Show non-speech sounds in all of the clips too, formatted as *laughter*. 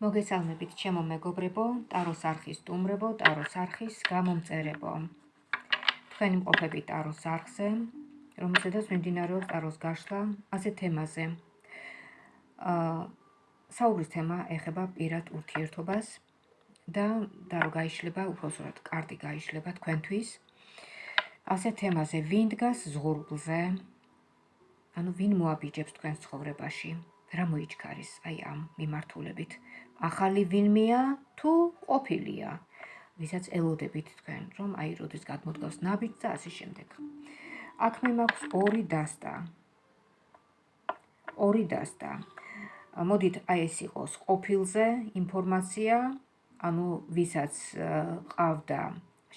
მოგესალმებით ჩემო მეგობრებო, ტაროს არხის სტუმრებო, ტაროს არხის გამომწერებო. თქვენი მყოფები ტაროს არხზე, რომელზედაც მიმდინარეობს ტაროს გაშლა ასეთ თემაზე. აა საუბრის თემა ეხება პირად ურთიერთობას და და რო გაიშლება, უბრალოდ კარტი გაიშლება თქვენთვის. ასეთ თემაზე ვინ დგას ზღურბლზე? ანუ ვინ მოაბიჯებს თქვენს ცხოვრებაში? რა მოიჩქარის აი ამ მიმართულებით? ახალი ვინმეა თუ ყოფილია? ვისაც ელოდებით თქვენ რომ აი როდის გადმოდგავს ნაბიჯს და ასე შემდეგ. აქ მე მაქვს ორი დასტა. ორი დასტა. მოდით აი ეს იყოს ყოფილზე ინფორმაცია ანუ ვისაც ყავდა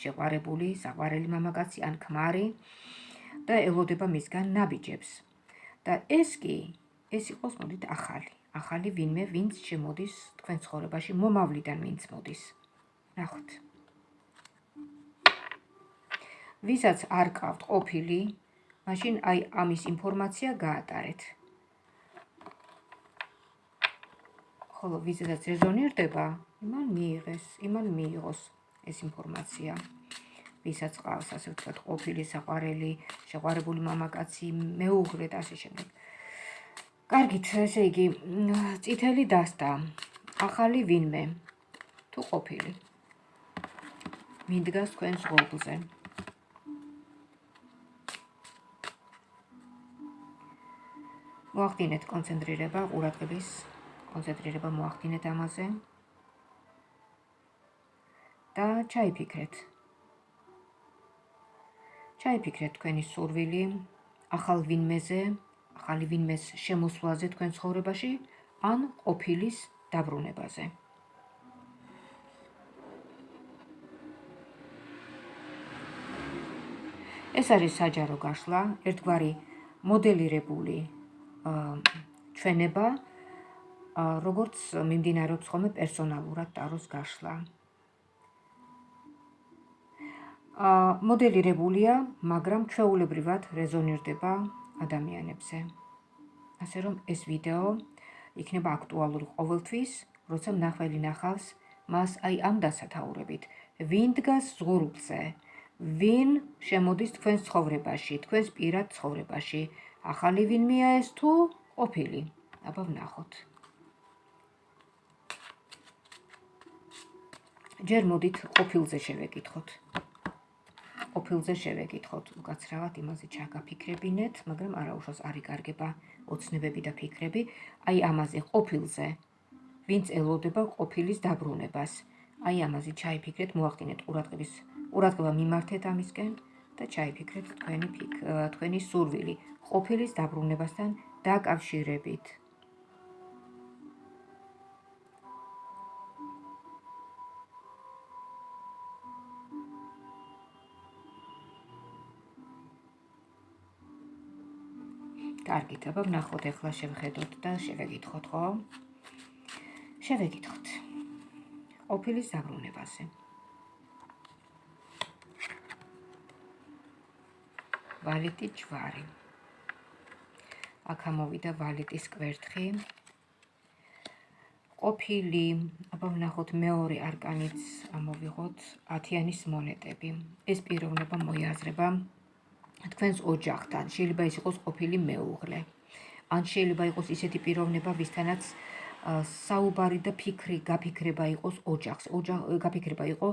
შეყარებული საყვარელი მამაკაცი ან ქმარი და ელოდება მისგან ნაბიჯებს. და ეს კი ეს იყოს მოდით ახალი. ახალი ვინმე ვინც შემოდის თქვენ ცხოვრებაში მომავლიდან ვინც მოდის. ნახოთ. ვისაც არ ყავთ ყოფილი მაშინ აი ამის ინფორმაცია გაატარეთ. ხოლო ვისაც რეზონირდება იმან მიიღეს იმან მიიღოს ეს ინფორმაცია. ვისაც ყავს ასე ვთქვათ ყოფილი საყვარელი შეყვარებული მამაკაცი მეუღლე და ასე შემდეგ კარგით, ესე იგი, წითელი დასტა. ახალი ვინმე თუ ყოფილი. მიდგას თქვენ სულ-ზე. მოახდინეთ კონცენტრირება ყურადღების კონცენტრირება მოახდინეთ ამაზე. და ჩაიფიქრეთ. ჩაიფიქრეთ თქვენი სურვილი ახალ ვინმეზე, ახალი ვინმეს შემოსვლაზე თქვენ ცხოვრებაში ან ყოფილის დაბრუნებაზე. ეს არის საჯარო გაშლა, ერთგვარი მოდელირებული ჩვენება, როგორც მიმდინარეობს ხოლმე პერსონალურად ტაროს გაშლა. მოდელირებულია, მაგრამ ჩვეულებრივად რეზონირდება ადამიანებზე. ასე რომ ეს ვიდეო იქნება აქტუალური ყოველთვის, როცა მნახველი ნახავს მას აი ამ დასათაურებით. ვინ დგას ზღურბლზე? ვინ შემოდის თქვენს ცხოვრებაში, თქვენს პირად ცხოვრებაში? ახალი ვინმეა ეს თუ ყოფილი? აბა ვნახოთ. ჯერ მოდით ყოფილზე შევეკითხოთ. ყოფილზე შევეკითხოთ უკაცრავად იმაზე ჩაგაფიქრებინეთ, მაგრამ არაუშავს არ იკარგება ოცნებები და ფიქრები. აი ამაზე ყოფილზე ვინც ელოდება ყოფილის დაბრუნებას. აი ამაზე ჩაიფიქრეთ, მოახდინეთ ყურადღების ყურადღება მიმართეთ ამისკენ და ჩაიფიქრეთ თქვენი ფიქ თქვენი სურვილი ყოფილის დაბრუნებასთან დაკავშირებით. კარგით, აბა ვნახოთ ახლა შევხედოთ და შევეკითხოთ, ხო? შევეკითხოთ. ოფილის დაბრუნებაზე. ვალეტი ჯვარი. აქ ამოვიდა ვალეტის კვერთხი. ოფილი, აბა ვნახოთ მეორე არკანიც ამოვიღოთ 10-იანის მონეტები. ეს პიროვნება მოიაზრება თქვენს ოჯახთან. შეიძლება ის იყოს ყოფილი მეუღლე. ან შეიძლება იყოს ისეთი პიროვნება, ვისთანაც საუბარი და ფიქრი, გაფიქრება იყოს ოჯახს. ოჯახ გაფიქრება იყო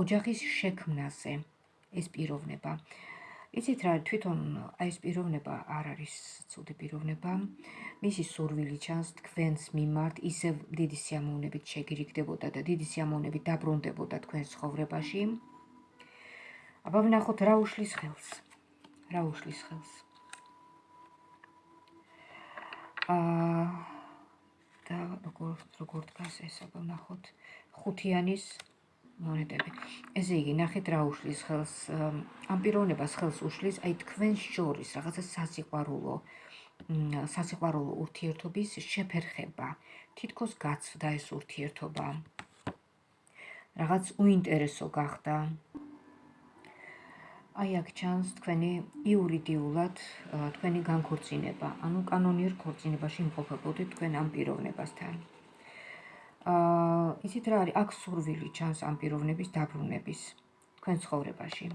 ოჯახის შექმნაზე. ეს პიროვნება. იცით რა, თვითონ აი ეს პიროვნება არ არის ცუდი პიროვნება. მისი სურვილი ჩანს თქვენს მიმართ, ისე დიდი სიამოვნებით შეგირიგდებოდა და დიდი სიამოვნებით დაბრუნდებოდა თქვენს ცხოვრებაში. აბა ვნახოთ რა უშლის ხელს. რა უშლის ხელს. აა და როგორ როგორ დგას ეს აბა ვნახოთ ხუთიანის მონეტები. ესე იგი, ნახეთ რა უშლის ხელს. ამ პიროვნებას ხელს უშლის აი თქვენ შორის რაღაცა სასიყვარულო სასიყვარულო ურთიერთობის შეფერხება. თითქოს გაცვდა ეს ურთიერთობა. რაღაც უინტერესო გახდა. აი აქ ჩანს თქვენი იურიდიულად თქვენი განქორწინება, ანუ კანონიერ ქორწინებაში იმყოფებოდით თქვენ ამ პიროვნებასთან. აა იცით რა არის? აქ სურვილი ჩანს ამ პიროვნების დაბრუნების თქვენ ცხოვრებაში.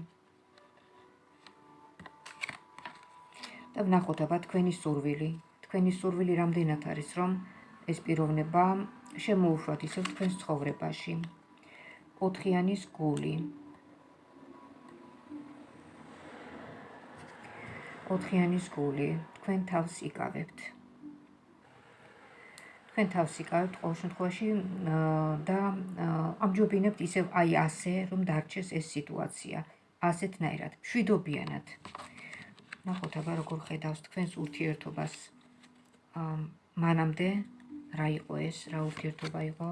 და ვნახოთ აბა თქვენი სურვილი. თქვენი სურვილი რამდენად არის, რომ ეს პიროვნება შემოუშვათ ისევ თქვენ ცხოვრებაში. ოთხიანის გული. ოთხიანის გული. თქვენ თავს იკავებთ. თქვენ თავს იკავებთ ყოველ შემთხვევაში და ამჯობინებთ ისევ აი ასე, რომ დარჩეს ეს სიტუაცია, ასეთნაირად, შვიდობიანად. ნახოთ აბა როგორ ხედავს თქვენს ურთიერთობას. მანამდე რა იყო ეს, რა ურთიერთობა იყო?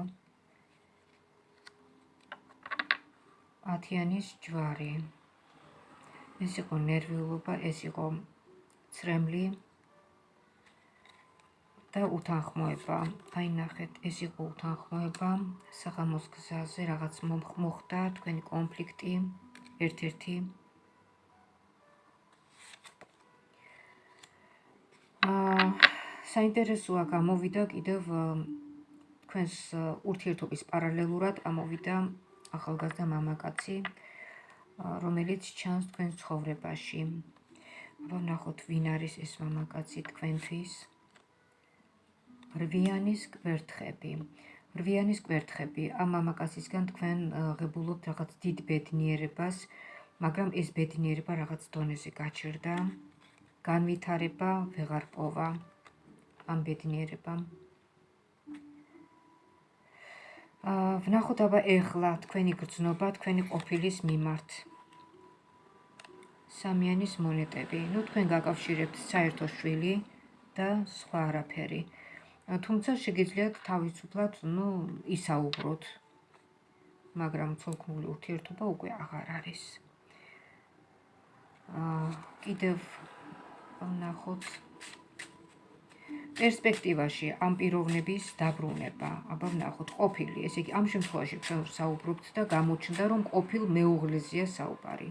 ათიანის ჯვარი. ეს იყო ნერვიულობა, ეს იყო ცრემლი, და უთანხმოება. აი ნახეთ, ეს იყო უთანხმოება საღამოს გზაზე, რაღაც მოხდა თქვენი კონფლიქტი ერთ-ერთი. აა საინტერესოა გამოვიდა კიდევ თქვენს ურთიერთობის პარალელურად ამოვიდა ახალგაზრდა მამაკაცი, რომელიც ჩანს თქვენ ცხოვრებაში. აბა ნახოთ, ვინ არის ეს მამაკაცი თქვენთვის? რვიანის კვერთხები. რვიანის კვერთხები ამ მამაკაცისგან თქვენ ღებულობთ რაღაც დიდ ბედნიერებას, მაგრამ ეს ბედნიერება რაღაც დონეზე გაჩერდა. განვითარება ვეღარ პოვა ამ ბედნიერებამ. ვნახოთ აბა ეხლა თქვენი გრძნობა თქვენი ყოფილის მიმართ. სამიანის მონეტები. ნუ თქვენ გაკავშირებთ საერთო შვილი და სხვა არაფერი. თუმცა შეგიძლიათ თავისუფლად, ну, ისაუბროთ. მაგრამ ცოლქმრული ურთიერთობა უკვე აღარ არის. აა კიდევ ვნახოთ პერსპექტივაში ამ პიროვნების დაბრუნება. აბა ვნახოთ ყოფილი, ესე იგი ამ შემთხვევაში ჩვენ საუბრობთ და გამოჩნდა რომ ყოფილ მეუღლეზეა საუბარი.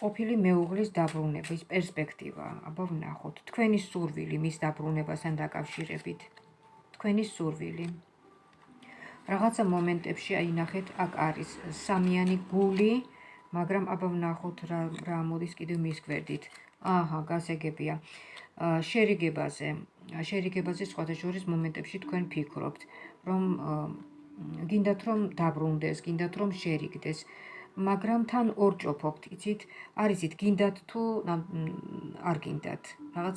ყოფილი მეუღლის დაბრუნების პერსპექტივა. აბა ვნახოთ, თქვენი სურვილი მის დაბრუნებასთან დაკავშირებით. თქვენი სურვილი. რაღაცა მომენტებში აი ნახეთ, აქ არის სამიანი გული, მაგრამ აბა ვნახოთ რა რა მოდის კიდევ მის გვერდით. აჰა, გასაგებია. შერიგებაზე, შერიგებაზე სხვადასხვა მომენტებში თქვენ ფიქრობთ, რომ გინდათ რომ დაბრუნდეს, გინდათ რომ შერიგდეს. მაგრამ თან ორჭოფობთ, იცით? არის იცით, გინდათ თუ არ გინდათ. რაღაც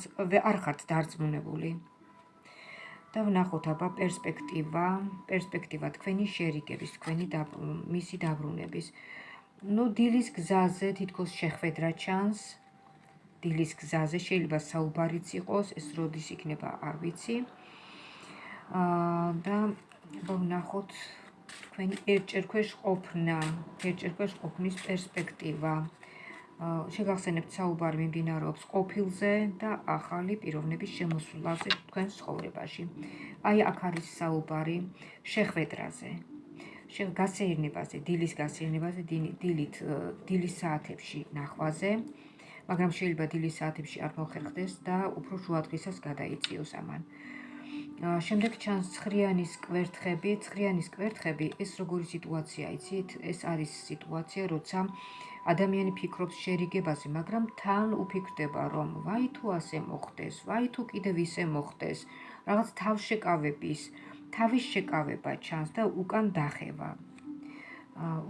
არ ხართ დარწმუნებული. და ვნახოთ აბა პერსპექტივა, პერსპექტივა თქვენი შერიგების, თქვენი მისი დაბრუნების. ნუ დილის გზაზე თითქოს შეხვედრა ჩანს. დილის გზაზე შეიძლება საუბარიც იყოს, ეს როდის იქნება, არ ვიცი. აა და ვნახოთ თქვენი ერთჯერ ქვეშ ყოფნა, ერთჯერ ქვეშ ყოფნის პერსპექტივა. შეგახსენებთ საუბარი მიმდინარეობს ყოფილზე და ახალი პიროვნების შემოსვლაზე თქვენ ცხოვრებაში. აი აქ არის საუბარი შეხვედრაზე. გასეირნებაზე, დილის გასეირნებაზე, დილით დილის საათებში ნახვაზე, მაგრამ შეიძლება დილის საათებში არ მოხერხდეს და უფრო შუა დღისას გადაიწიოს ამან. შემდეგ ჩანს ცხრიანის კვერთხები, ცხრიანის კვერთხები, ეს როგორი სიტუაცია იცით? ეს არის სიტუაცია, როცა ადამიანი ფიქრობს შერიგებაზე, მაგრამ თან უფიქრდება, რომ ვაი თუ ასე მოხდეს, ვაი თუ კიდევ ისე მოხდეს, რაღაც თავშეკავების, თავის შეკავება ჩანს და უკან დახევა.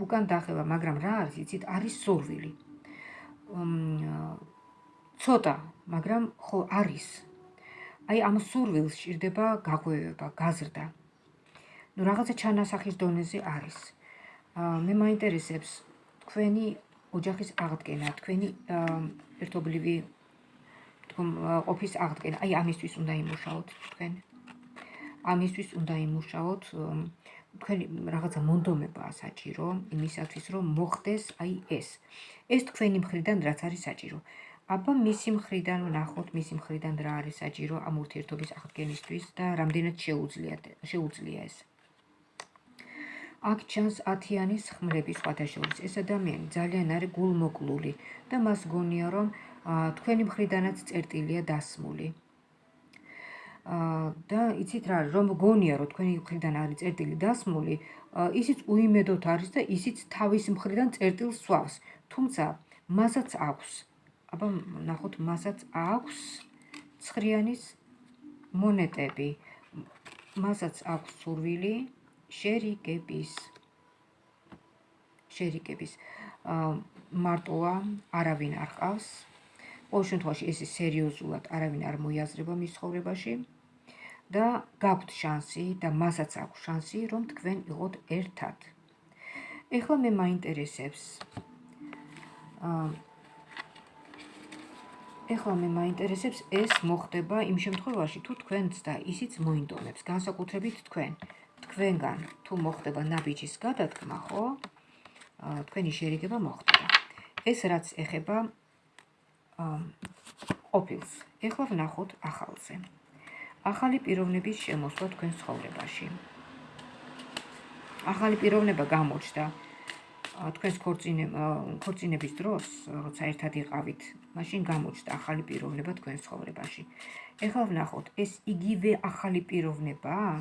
უკან დახევა, მაგრამ რა არის, იცით? არის სურვილი. ცოტა, მაგრამ ხო არის აი ამ სურვილს ჭირდება გაღვევება, გაზრდა. ნუ რაღაცა ჩანასახის დონეზე არის. აა მე მაინტერესებს თქვენი ოჯახის აღდგენა, თქვენი ერთობლივი თქო ოფის აღდგენა. აი ამისთვის უნდა იმუშაოთ თქვენ. ამისთვის უნდა იმუშაოთ თქვენი რაღაცა მონდომებაა საჭირო იმისათვის რომ მოხდეს აი ეს. ეს თქვენი მხრიდან რაც არის საჭირო. აბა მისი მხრიდან ვნახოთ მისი მხრიდან რა არის საჭირო ამ ურთიერთობის აღდგენისთვის და რამდენად შეუძლია შეუძლია ეს აქ ჩანს ათიანის ხმლები სხვადასხვა ეს ადამიანი ძალიან არის გულმოკლული და მას გონია რომ თქვენი მხრიდანაც წერტილია დასმული და იცით რა რომ გონია რომ თქვენი მხრიდან არის წერტილი დასმული, ისიც უიმედოდ არის და ისიც თავის მხრიდან წერტილს სვავს. თუმცა მასაც აქვს. აბა ნახოთ, მასაც აქვს ცხრიანის მონეტები. მასაც აქვს სურვილი შერიგების. შერიგების. აა მარტოა, არავინ არ ყავს. ყოველ შემთხვევაში ეს სერიოზულად არავინ არ მოიაზრება მის ცხოვრებაში. და გაქვთ შანსი და მასაც აქვს შანსი, რომ თქვენ იყოთ ერთად. ეხლა მე მაინტერესებს ეხლა მე მაინტერესებს ეს მოხდება იმ შემთხვევაში, თუ თქვენც და ისიც მოინდომებს, განსაკუთრებით თქვენ. თქვენგან თუ მოხდება ნაბიჯის გადადგმა, ხო? თქვენი შერიგება მოხდება. ეს რაც ეხება ოფილს. ეხლა ვნახოთ ახალზე. ახალი პიროვნების შემოსვლა თქვენ ცხოვრებაში. ახალი პიროვნება გამოჩნდა თქვენს ქორწინების დროს, როცა ერთად იყავით, მაშინ გამოჩნდა ახალი პიროვნება თქვენ ცხოვრებაში. ეხლა ვნახოთ, ეს იგივე ახალი პიროვნებაა?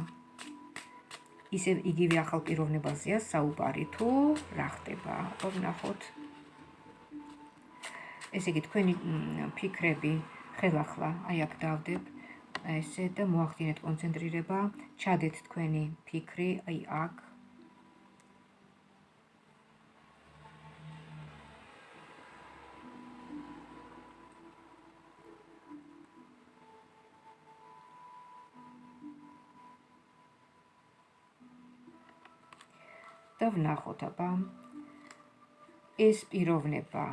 ისე იგივე ახალ პიროვნებაზეა საუბარი თუ რა ხდება? ხო ვნახოთ. ესე იგი თქვენი ფიქრები ხელახლა აი აქ დავდებ ესე და მოახდინეთ კონცენტრირება, ჩადეთ თქვენი ფიქრი აი აქ. და ვნახოთ აბა ეს პიროვნება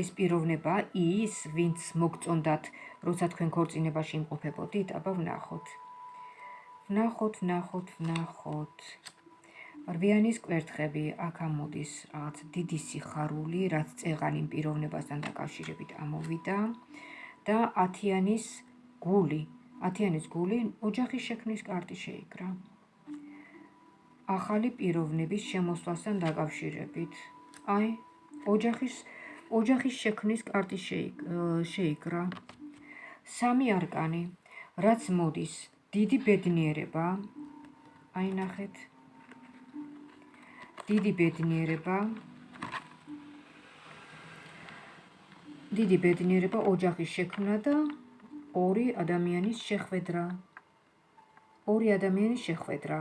ეს პიროვნება ის, ვინც მოგწონდათ, როცა თქვენ ქორწინებაში იმყოფებოდით, აბა ვნახოთ. ვნახოთ, ვნახოთ, ვნახოთ. რვიანის კვერთხები აქ ამოდის რაღაც დიდი სიხარული, რაც წეღანი პიროვნებასთან დაკავშირებით ამოვიდა და ათიანის გული, ათიანის გული ოჯახის შექმნის კარტი შეიკრა. ახალი პიროვნების შემოსვლასთან დაკავშირებით. აი, ოჯახის ოჯახის შექმნის კარტი შეიკრა. სამი არკანი, რაც მოდის, დიდი ბედნიერება. აი ნახეთ. დიდი ბედნიერება. დიდი ბედნიერება ოჯახის შექმნა და ორი ადამიანის შეხვედრა. ორი ადამიანის შეხვედრა.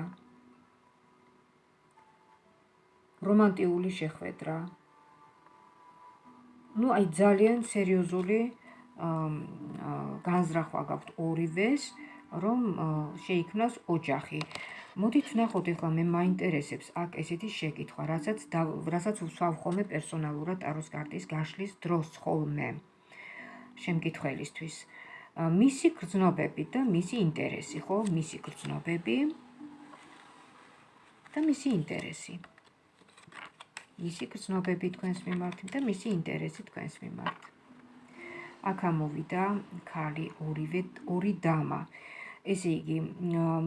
რომანტიული შეხვედრა. ну აი ძალიან სერიოზული განზრახვა გაქვთ ორივეს რომ შეიქმნას ოჯახი. მოდით ნახოთ ახლა მე მაინტერესებს აქ ესეთი შეკითხვა რასაც რასაც ვსვავ ხოლმე პერსონალურად ტაროს კარტის გაშლის დროს ხოლმე. შემკითხველისთვის. მისი გრძნობები და მისი ინტერესი ხო? მისი გრძნობები და მისი ინტერესი. მისი გრძნობები თქვენს მიმართ და მისი ინტერესი თქვენს მიმართ. აქ ამოვიდა ქალი ორივე ორი დამა. ესე იგი,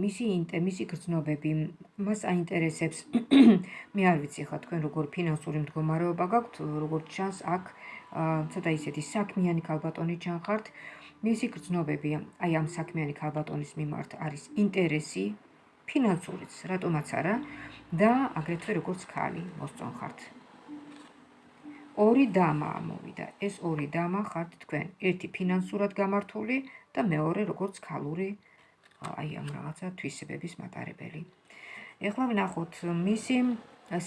მისი ინტე მისი გრძნობები მას აინტერესებს. *coughs* მე არ ვიცი ხა თქვენ როგორ ფინანსური მდგომარეობა გაქვთ, როგორ ჩანს აქ ცოტა ისეთი საქმიანი ქალბატონი ჩანხართ. მისი გრძნობები აი ამ საქმიანი ქალბატონის მიმართ არის ინტერესი ფინანსურიც, რატომაც არა? და აგრეთვე როგორც ქალი მოსწონხართ. ორი დამა ამოვიდა. ეს ორი დამა ხართ თქვენ. ერთი ფინანსურად გამართული და მეორე როგორც ქალური აი ამ რაღაცა თვისებების მატარებელი. ეხლა ვნახოთ მისი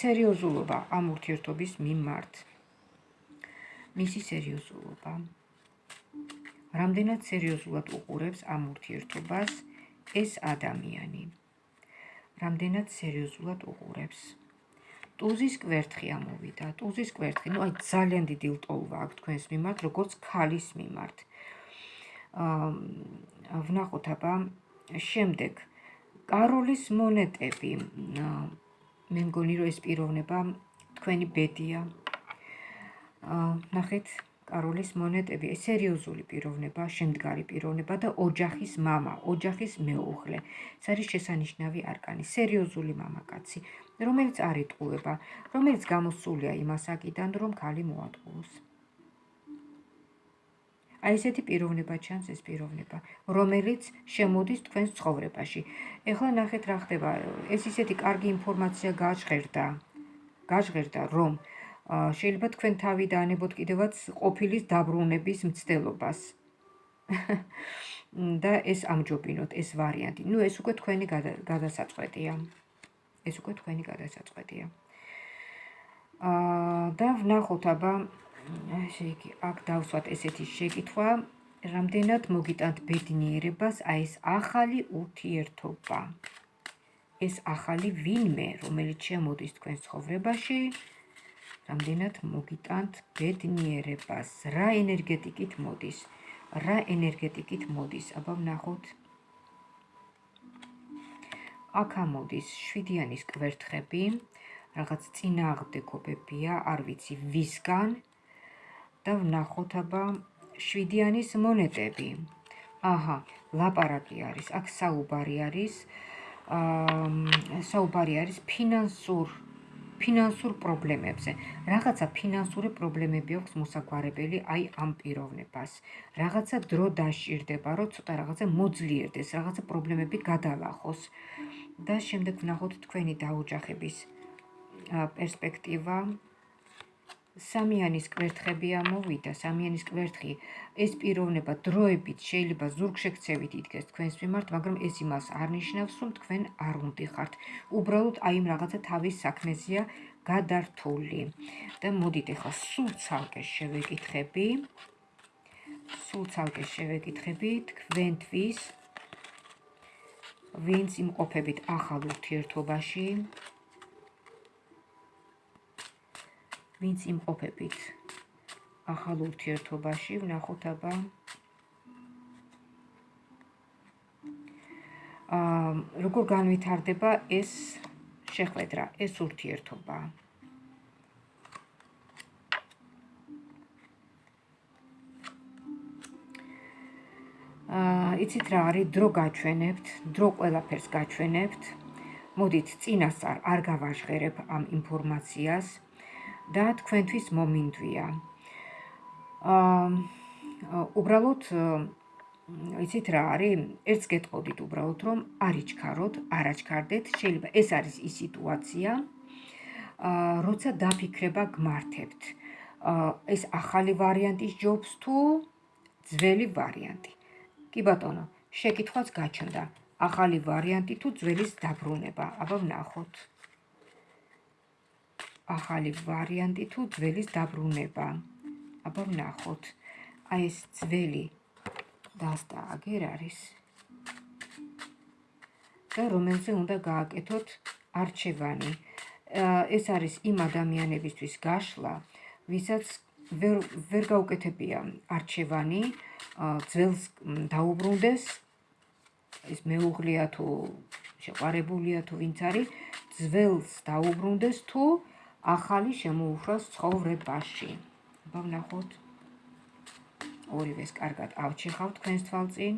სერიოზულობა ამ ურთიერთობის მიმართ. მისი სერიოზულობა. რამდენად სერიოზულად უყურებს ამ ურთიერთობას ეს ადამიანი? რამდენად სერიოზულად უყურებს. ტუზის კვერთხი ამოვიდა. ტუზის კვერთხი, ну, აი ძალიან დიდი ლტოლვა აქვს თქვენს მიმართ, როგორც ქალის მიმართ. აა ვნახოთ აბა შემდეგ კაროლის მონეტები. მე მგონი რომ ეს პიროვნება თქვენი ბედია. აა ნახეთ კაროლის მონეტები, ეს სერიოზული პიროვნება, შემდგარი პიროვნება და ოჯახის мама, ოჯახის მეუღლე. ეს არის შესანიშნავი არკანი, სერიოზული მამაკაცი, რომელიც არ იტყუება, რომელიც გამოსულია იმასაკიდან, რომ ქალი მოატყუოს. აი ესეთი პიროვნება ჩანს ეს პიროვნება, რომელიც შემოდის თქვენს ცხოვრებაში. ეხლა ნახეთ რა ხდება. ეს ისეთი კარგი ინფორმაცია გაჟღერდა. გაჟღერდა, რომ შეიძლება თქვენ თავი დაანებოთ კიდევაც ყოფილის დაბრუნების მცდელობას. *laughs* და ეს ამჯობინოთ, ეს ვარიანტი. ნუ ეს უკვე თქვენი გადასაწყვეტია. ეს უკვე თქვენი გადასაწყვეტია. აა და ვნახოთ აბა ესე იგი, აქ დავსვათ ესეთი შეკითხვა, რამდენად მოგიტანთ ბედნიერებას აი ეს ახალი ურთიერთობა. ეს ახალი ვინმე, რომელიც შემოდის თქვენ ცხოვრებაში, რამდენად მოგიტანთ ბედნიერებას, რა ენერგეტიკით მოდის? რა ენერგეტიკით მოდის? აბა ვნახოთ. აქ ამოდის შვიდიანის კვერთხები, რაღაც წინააღმდეგობებია, არ ვიცი ვისგან და ვნახოთ აბა შვიდიანის მონეტები. აჰა, ლაპარაკი არის, აქ საუბარი არის. აა საუბარი არის ფინანსურ ფინანსურ პრობლემებზე. რაღაცა ფინანსური პრობლემები აქვს მოსაგვარებელი აი ამ პიროვნებას. რაღაცა დრო დაშირდება, რომ ცოტა რაღაცა მოძლიერდეს, რაღაცა პრობლემები გადალახოს. და შემდეგ ვნახოთ თქვენი დაოჯახების პერსპექტივა. სამიანის კვერთხები ამოვიდა, სამიანის კვერთხი ეს პიროვნება დროებით შეიძლება ზურგშექცევით იდგეს თქვენს მიმართ, მაგრამ ეს იმას არ ნიშნავს, რომ თქვენ არ უნდიხართ. უბრალოდ აი იმ რაღაცა თავის საქმეზეა გადართული. და მოდით ახლა სულ ცალკე შევეკითხები. სულ ცალკე შევეკითხები თქვენთვის ვინც იმყოფებით ახალ ურთიერთობაში. ვინც იმყოფებით ახალ ურთიერთობაში, ვნახოთ აბა აა როგორ განვითარდება ეს შეხვედრა, ეს ურთიერთობა. აა იცით რა არის დრო გაჩვენებთ, დრო ყველაფერს გაჩვენებთ. მოდით წინასწარ არ გავაჟღერებ ამ ინფორმაციას. და თქვენთვის მომინდვია. აა უბრალოდ იცით რა არის? ერთს გეტყოდით უბრალოდ რომ არიჩქაროთ, არაჩქარდეთ, შეიძლება ეს არის ის სიტუაცია, აა როცა დაფიქრება გმართებთ. აა ეს ახალი ვარიანტის ჯობს თუ ძველი ვარიანტი. კი ბატონო, შეკითხვაც გაჩნდა. ახალი ვარიანტი თუ ძველის დაბრუნება? აბა ვნახოთ. ახალი ვარიანტი თუ ძველის დაბრუნება. აბა ვნახოთ. აი ეს ძველი დასტა აგერ არის. და რომელზე უნდა გააკეთოთ არჩევანი. ეს არის იმ ადამიანებისთვის გაშლა, ვისაც ვერ ვერ გაუკეთებია არჩევანი, ძველს დაუბრუნდეს ეს მეუღლია თუ შეყარებულია თუ ვინც არის, ძველს დაუბრუნდეს თუ ახალი შემოუშვას ცხოვრებაში. აბა ვნახოთ. ორივეს კარგად ავჩეხავ თქვენს თვალწინ.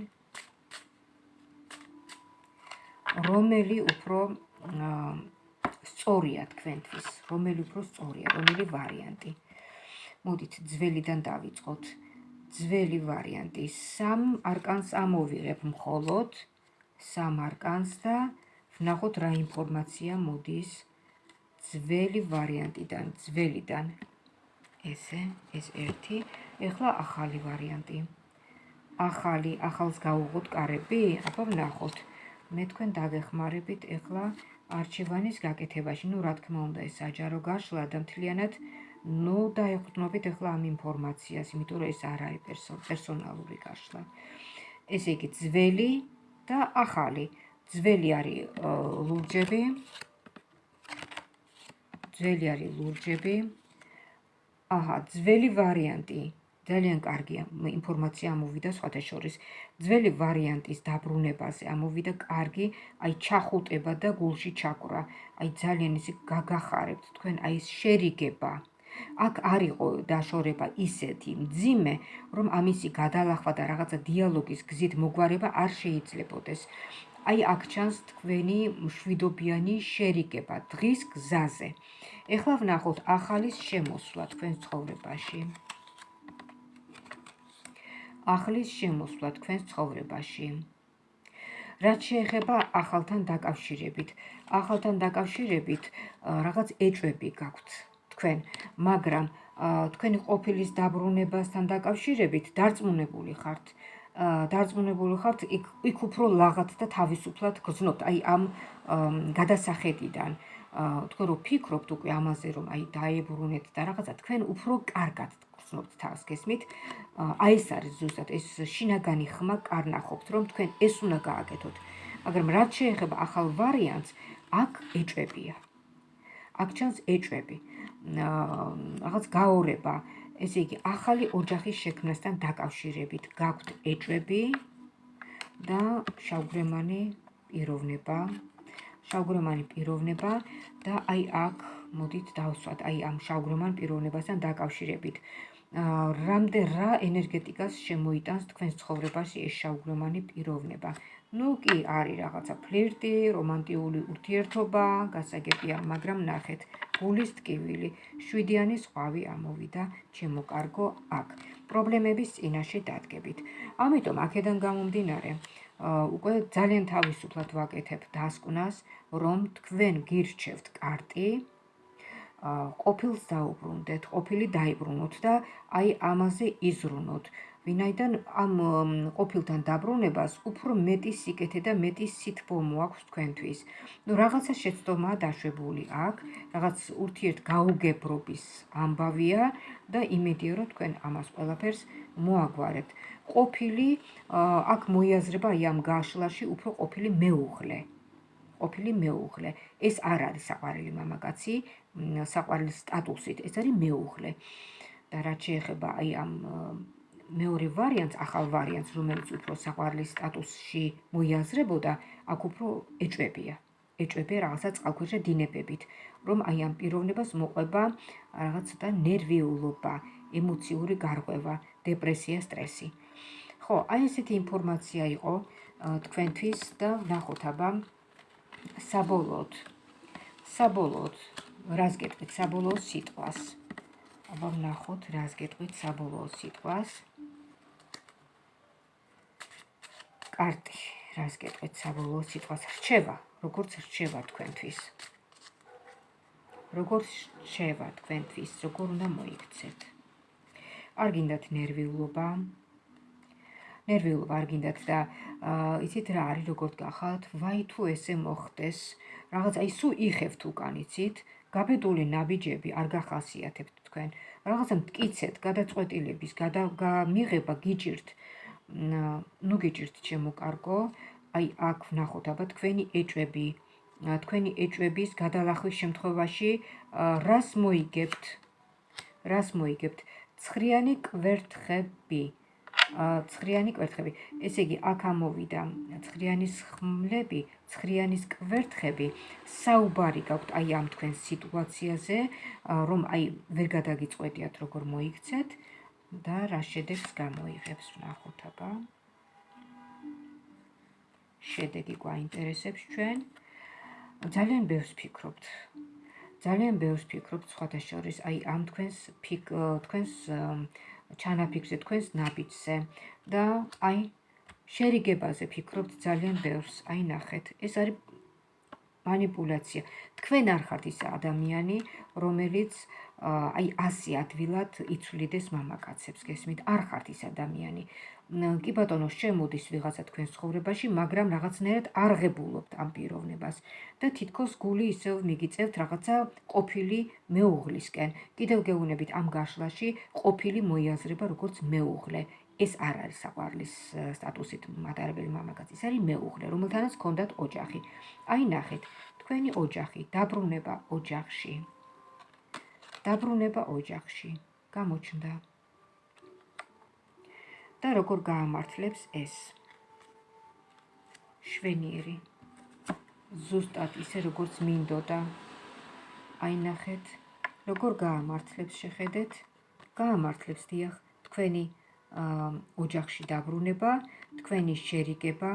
რომელი უფრო სწორია თქვენთვის? რომელი უფრო სწორია? რომელი ვარიანტი? მოდით ძველიდან დავიწყოთ. ძველი ვარიანტი. სამ არკანს ამოვიღებ მხოლოდ სამ არკანს და ვნახოთ რა ინფორმაცია მოდის ძველი ვარიანტიდან, ძველიდან. ესე, ეს ერთი. ეხლა ახალი ვარიანტი. ახალი, ახალს გავუღოთ კარები? აბა ვნახოთ. მე თქვენ დაგეხმარებით ეხლა არჩევანის გაკეთებაში. ნუ რა თქმა უნდა, ეს საჯარო გაშლა და მთლიანად ნუ დაეხუტნობით ეხლა ამ ინფორმაციას, იმიტომ რომ ეს არ არის პერსონალური გაშლა. ესე იგი, ძველი და ახალი. ძველი არის ლურჯები, ძველი არის ლურჯები. აჰა, ძველი ვარიანტი. ძალიან კარგია, ინფორმაცია ამოვიდა სხვათა შორის. ძველი ვარიანტის დაბრუნებაზე ამოვიდა კარგი, აი ჩახუტება და გულში ჩაკვრა. აი ძალიან ისე გაგახარებთ თქვენ აი ეს შერიგება. აქ არისო დაშორება ისეთი მძიმე, რომ ამისი გადალახვა და რაღაცა დიალოგის გზით მოგვარება არ შეიძლებოდეს. აი აქ ჩანს თქვენი მშვიდობიანი შერიგება დღის გზაზე. ეხლა ვნახოთ ახალის შემოსვლა თქვენ ცხოვრებაში. ახლის შემოსვლა თქვენს ცხოვრებაში. რაც შეეხება ახალთან დაკავშირებით, ახალთან დაკავშირებით რაღაც ეჭვები გაქვთ თქვენ, მაგრამ თქვენი ყოფილის დაბრუნებასთან დაკავშირებით დარწმუნებული ხართ, დარწმუნებული ხართ იქ იქ უფრო ლაღად და თავისუფლად გრძნობთ აი ამ გადასახედიდან. თქვენ რო ფიქრობთ უკვე ამაზე რომ აი დაებრუნეთ და რაღაცა თქვენ უფრო კარგად გრძნობთ თავს გესმით? აი ეს არის ზუსტად ეს შინაგანი ხმა კარნახობთ რომ თქვენ ეს უნდა გააკეთოთ. მაგრამ რაც შეეხება ახალ ვარიანტს აქ ეჭვებია. აქ ჩანს ეჭვები. რაღაც გაორება ესე იგი ახალი ოჯახის შექმნასთან დაკავშირებით გაქვთ ეჭვები და შავგრემანი პიროვნება. შავგრემანი პიროვნება და აი აქ მოდით დავსვათ აი ამ შავგრემან პიროვნებასთან დაკავშირებით. რამდენ რა ენერგეტიკას შემოიტანს თქვენს ცხოვრებაში ეს შავგრემანი პიროვნება ну კი არის რაღაცა ფლირტი, რომანტიული ურთიერთობა, გასაგებია, მაგრამ ნახეთ, გულის ტკივილი, შვიდიანი ზღვავი ამოვიდა ჩემო კარგო აქ. პრობლემების წინაშე დადგებით. ამიტომ აქედან გამომდინარე, უკვე ძალიან თავისუფლად ვაკეთებ დასკვნას, რომ თქვენ გირჩევთ კარტი ყოფილს დაუბრუნდეთ, ყოფილი დაიბრუნოთ და აი ამაზე იზრუნოთ. ვინაიდან ამ ყოფილთან დაბრუნებას უფრო მეტი სიკეთე და მეტი სითბო მოაქვს თქვენთვის. ნუ რაღაცა შეცდომაა დაშვებული აქ, რაღაც ურთიერთ გაუგებრობის ამბავია და იმედია რომ თქვენ ამას ყველაფერს მოაგვარებთ. ყოფილი აქ მოიაზრება ამ გაშლაში უფრო ყოფილი მეუღლე. ყოფილი მეუღლე. ეს არ არის საყვარელი მამაკაცი, საყვარლის სტატუსით, ეს არის მეუღლე. და რაც შეეხება აი ამ მეორე ვარიანტს, ახალ ვარიანტს, რომელიც უფრო საყვარლის სტატუსში მოიაზრებოდა, აქ უფრო ეჭვებია. ეჭვები რაღაცა წყალქვეშა დინებებით, რომ აი ამ პიროვნებას მოყვება რაღაც ცოტა ნერვიულობა, ემოციური გარღვევა, დეპრესია, სტრესი. ხო, აი ესეთი ინფორმაცია იყო თქვენთვის და ნახოთ აბა. საბოლოოდ საბოლოოდ რას გეტყვით? საბოლოო სიტყვას. აბა ვნახოთ რას გეტყვით? საბოლოო სიტყვას კარტი, რას გეტყვით საბოლოო სიტყვას რჩება, როგორც რჩება თქვენთვის. როგორც რჩება თქვენთვის, როგორ უნდა მოიქცეთ. არ გინდათ ნერვიულობა. ნერვიულობა არ გინდათ და იცით რა არის, როგორც გახავთ, ვაი თუ ესე მოხდეს, რაღაც აი სულ იხევთ უკან, იცით? გაბედული ნაბიჯები არ გახასიათებთ თქვენ. რაღაცა მткиცეთ, გადაწყვეტილების, გადამიღება გიჭირთ. აა ნუ გიჭირთ ჩემო კარგო, აი აქ ვნახოთ აბა თქვენი ეჭვები. თქვენი ეჭვების გადალახვის შემთხვევაში რას მოიგებთ? რას მოიგებთ? ცხრიანი კვერთხები. ცხრიანი კვერთხები. ესე იგი, აქ ამოვიდა ცხრიანის ხმლები, ცხრიანის კვერთხები. საუბარი გაქვთ აი ამ თქვენ სიტუაციაზე, რომ აი ვერ გადაგიწყვეტიათ როგორ მოიქცეთ. და რა შედეგს გამოიღებს ვნახოთ აბა შედეგი გვაინტერესებს ჩვენ ძალიან ბევრს ფიქრობთ ძალიან ბევრს ფიქრობთ სხვათა შორის აი ამ თქვენს ფიქ თქვენს ჩანაფიქრზე თქვენს ნაბიჯზე და აი შერიგებაზე ფიქრობთ ძალიან ბევრს აი ნახეთ ეს არის манипуляция. თქვენ არ ხართ ის ადამიანი, რომელიც აი ასე ადვილად იცვლიდეს მამაკაცებს, გესმით? არ ხართ ის ადამიანი. კი ბატონო, შემოდის ვიღაცა თქვენს ცხოვრებაში, მაგრამ რაღაცნაირად არ ღებულობთ ამ პიროვნებას და თითქოს გული ისევ მიგიწევთ რაღაცა ყოფილი მეუღლისკენ. კიდევ გეუბნებით ამ გაშლაში ყოფილი მოიაზრება როგორც მეუღლე. ეს არ არის საყვარლის სტატუსით მატარებელი მამაკაცი, ეს არის მეუღლე, რომელთანაც ჰქონდათ ოჯახი. აი ნახეთ, თქვენი ოჯახი, დაბრუნება ოჯახში. დაბრუნება ოჯახში. გამოჩნდა. და როგორ გაამართლებს ეს? შვენიერი. ზუსტად ისე როგორც მინდოდა. აი ნახეთ, როგორ გაამართლებს შეხედეთ? გაამართლებს დიახ, თქვენი ოჯახში დაბრუნება, თქვენი შერიგება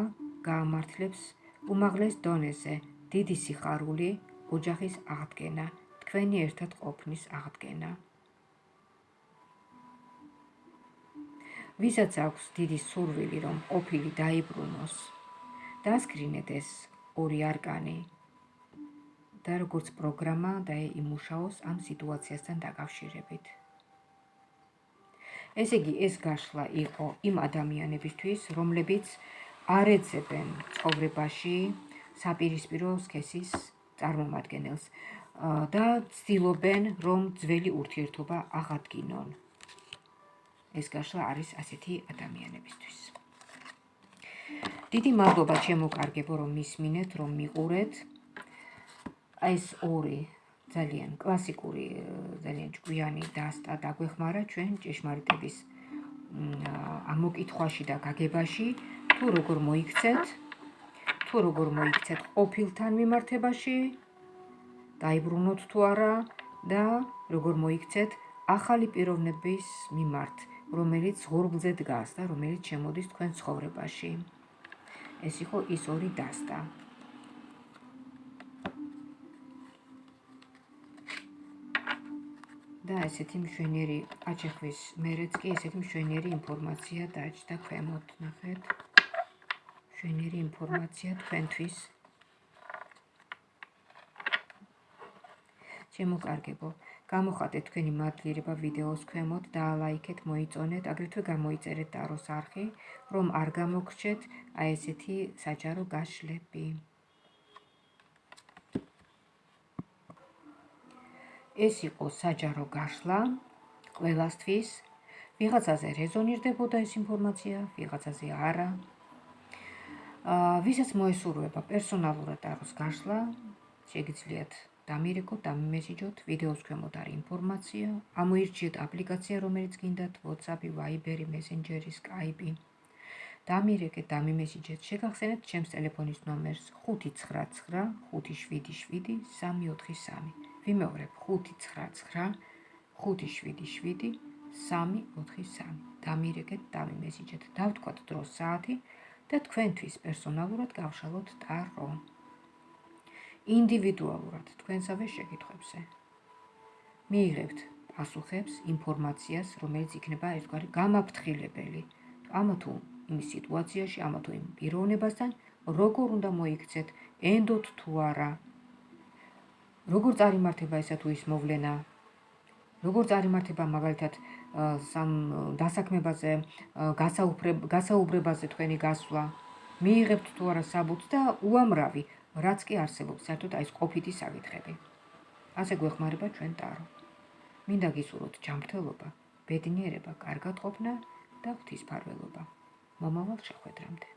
გაამართლებს უმაღლეს დონეზე, დიდი სიხარული, ოჯახის აღდგენა, თქვენი ერთად ყოფნის აღდგენა. ვისაც აქვს დიდი სურვილი, რომ ყოფილი დაიბრუნოს, დასკრინეთ ეს ორი არკანი და როგორც პროგრამა დაიმუშაოს ამ სიტუაციასთან დაკავშირებით. ესე იგი, ეს გაშლა იყო იმ ადამიანებისთვის, რომლებიც არ ეძებენ ცხოვრებაში საპირისპირო სქესის წარმომადგენელს და ცდილობენ, რომ ძველი ურთიერთობა აღადგინონ. ეს გაშლა არის ასეთი ადამიანებისთვის. დიდი მადლობა ჩემო კარგებო, რომ მისმინეთ, რომ მიყურეთ. ეს ორი ძალიან კლასიკური, ძალიან ჭკვიანი დასტა დაგვეხმარა ჩვენ ჭეშმარიტების ამოკითხვაში და გაგებაში, თუ როგორ მოიქცეთ, თუ როგორ მოიქცეთ ყოფილთან მიმართებაში, დაიბრუნოთ თუ არა და როგორ მოიქცეთ ახალი პიროვნების მიმართ, რომელიც ღურბლზე დგას და რომელიც შემოდის თქვენ ცხოვრებაში. ეს იყო ის ორი დასტა. და ესეთი მშვენიერი აჩეხვის მერეც კი ესეთი მშვენიერი ინფორმაცია დაჭდა ქვემოთ, ნახეთ. მშვენიერი ინფორმაცია თქვენთვის. ჩემო კარგებო, გამოხატეთ თქვენი მადლიერება ვიდეოს ქვემოთ და ლაიქეთ, მოიწონეთ, აგრეთვე გამოიწერეთ ტაროს არხი, რომ არ გამოგრჩეთ აი ესეთი საჯარო გაშლები. ეს იყო საჯარო გაშლა ყველასთვის. ვიღაცაზე რეზონირდებოდა ეს ინფორმაცია, ვიღაცაზე არა. აა, ვისაც მოესურვება პერსონალურად აროს გაშლა, შეგიძლიათ დამირეკოთ, დამიმესიჯოთ, ვიდეოს ქვემოთ არის ინფორმაცია, ამოირჩიეთ აპლიკაცია, რომელიც გინდათ, WhatsApp-ი, Viber-ი, Messenger-ი, Skype-ი. დამირეკეთ, დამიმესიჯეთ, შეგახსენეთ ჩემს ტელეფონის ნომერს 599 577 343. ვიმეორებ 599 577 343 დამირეკეთ დამიმესიჯეთ დავთქვათ დროს საათი და თქვენთვის პერსონალურად გავშალოთ ტარო ინდივიდუალურად თქვენსავე შეკითხვებზე მიიღებთ პასუხებს ინფორმაციას რომელიც იქნება ერთგვარი გამაფრთხილებელი ამა თუ იმ სიტუაციაში ამა თუ იმ პიროვნებასთან როგორ უნდა მოიქცეთ ენდოთ თუ არა როგორ წარიმართება ესა თუ ის მოვლენა? როგორ წარიმართება მაგალითად სამ დასაქმებაზე, გასაუბრებაზე თქვენი გასვლა? მიიღებთ თუ არა საბუთს და უამრავი, რაც კი არსებობს, საერთოდ აი ეს ყოფითი საკითხები. ასე გვეხმარება ჩვენ ტარო. მინდა გისურვოთ ჯანმრთელობა, ბედნიერება, კარგად ყოფნა და ღვთისმფარველობა. მომავალ შეხვედრამდე.